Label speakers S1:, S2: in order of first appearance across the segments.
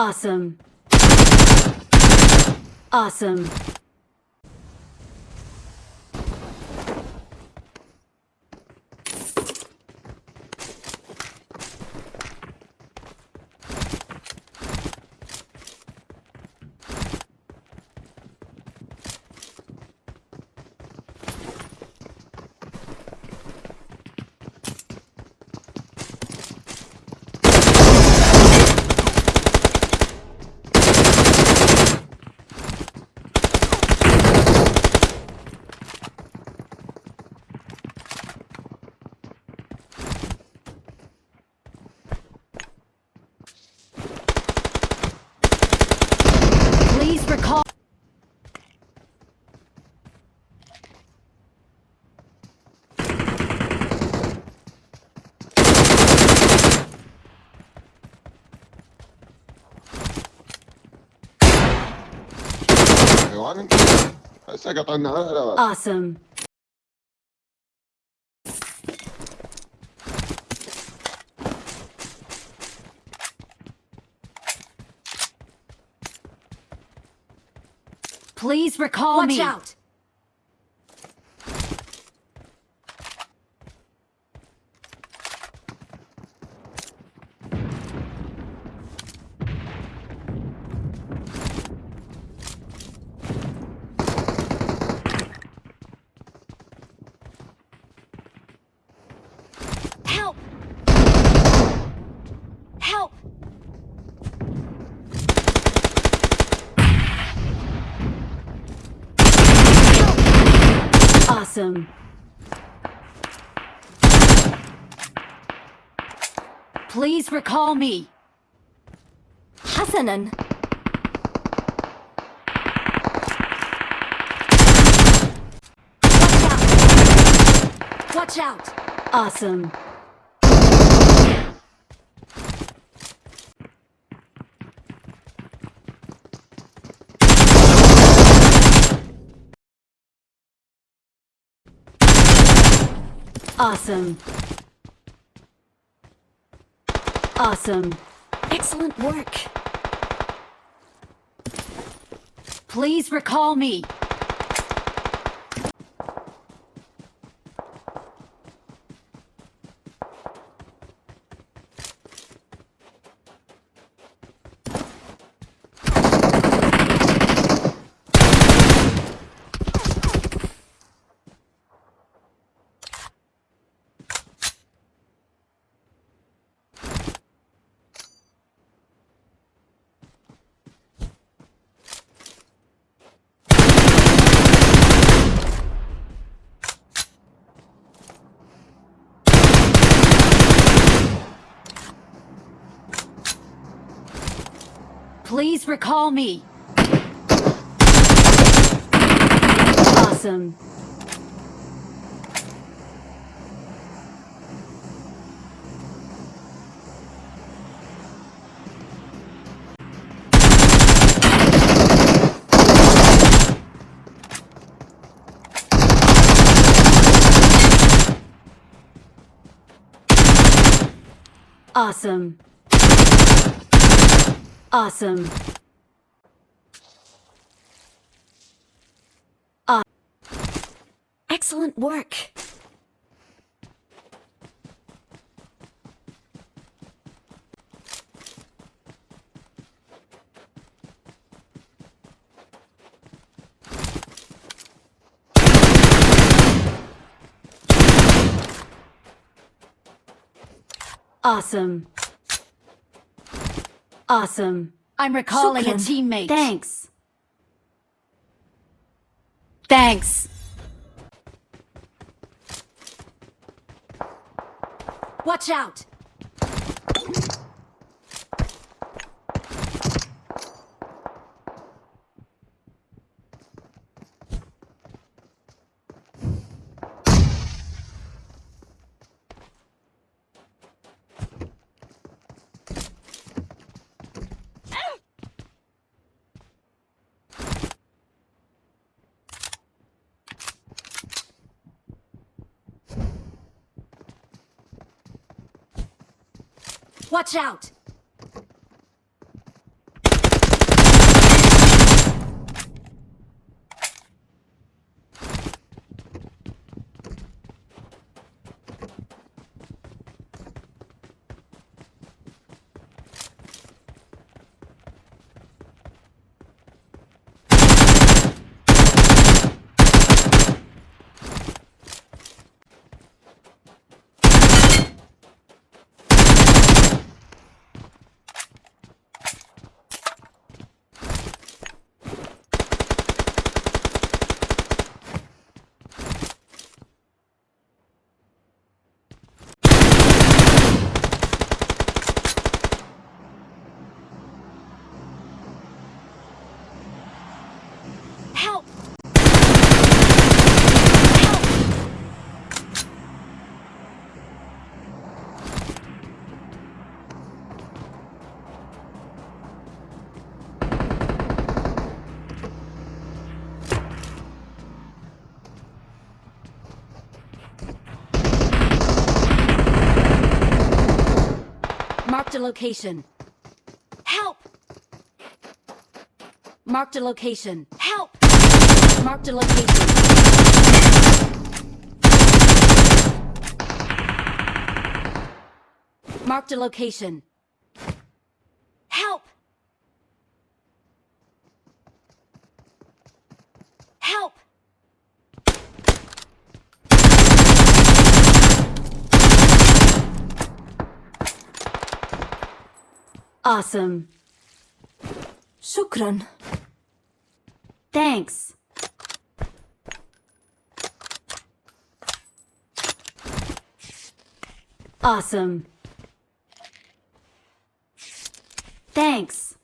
S1: Awesome. Awesome. Awesome. Please recall
S2: Watch
S1: me.
S2: out! Help! Help!
S1: Awesome. Please recall me.
S2: Hasanan. Watch out. Watch out.
S1: Awesome. Awesome. Awesome.
S2: Excellent work!
S1: Please recall me. Please recall me. Awesome. Awesome. Awesome.
S2: Excellent work!
S1: Awesome. Awesome. I'm recalling a teammate. Thanks. Thanks.
S2: Watch out! Watch out! Help! Help!
S1: Marked a location.
S2: Help!
S1: Marked a location.
S2: Help!
S1: Marked a location. Marked a location.
S2: Help! Help!
S1: Awesome.
S2: Shukran.
S1: Thanks. Awesome. Thanks.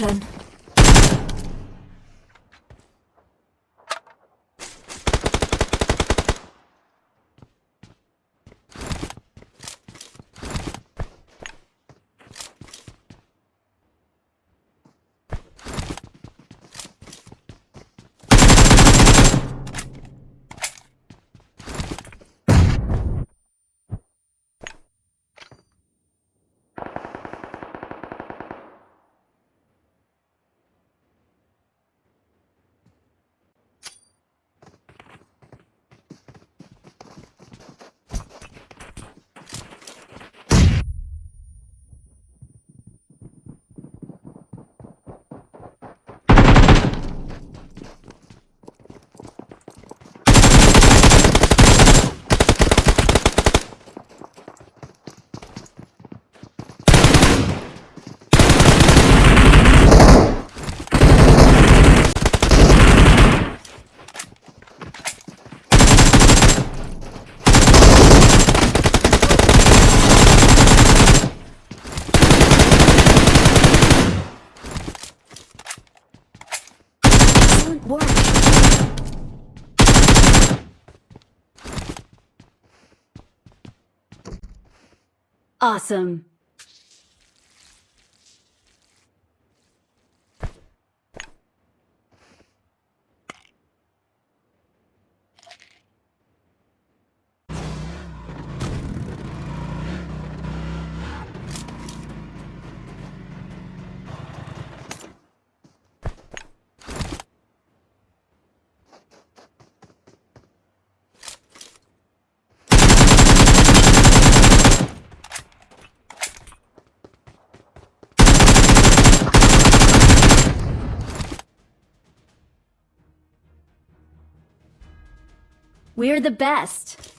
S2: Franklin.
S1: Awesome. We're the best.